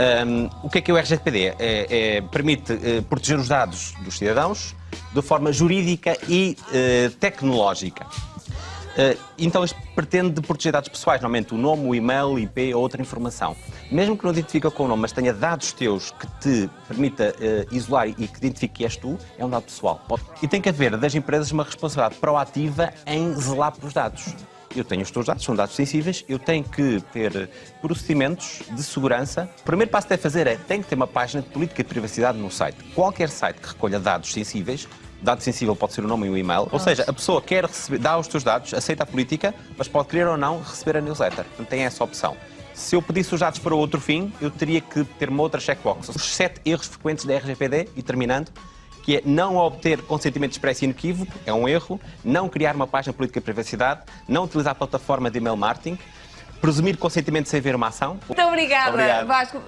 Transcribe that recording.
Um, o que é que é o RGPD? É, é, permite uh, proteger os dados dos cidadãos de forma jurídica e tecnológica. Então, isto pretende proteger dados pessoais, normalmente o nome, o e-mail, IP ou outra informação. Mesmo que não identifique com o nome, mas tenha dados teus que te permita isolar e que identifique que és tu, é um dado pessoal. E tem que haver das empresas uma responsabilidade proativa em zelar pelos dados eu tenho os teus dados, são dados sensíveis, eu tenho que ter procedimentos de segurança. O primeiro passo que deve fazer é, tem que ter uma página de política de privacidade no site. Qualquer site que recolha dados sensíveis, dado sensível pode ser o nome e o e-mail, ou seja, a pessoa quer receber, dá os teus dados, aceita a política, mas pode querer ou não receber a newsletter. Portanto, tem essa opção. Se eu pedisse os dados para outro fim, eu teria que ter uma outra checkbox. Os sete erros frequentes da RGPD, e terminando, que é não obter consentimento expresso e inequívoco, é um erro, não criar uma página política de privacidade, não utilizar a plataforma de e-mail marketing, presumir consentimento sem ver uma ação. Muito obrigada, Obrigado. Vasco.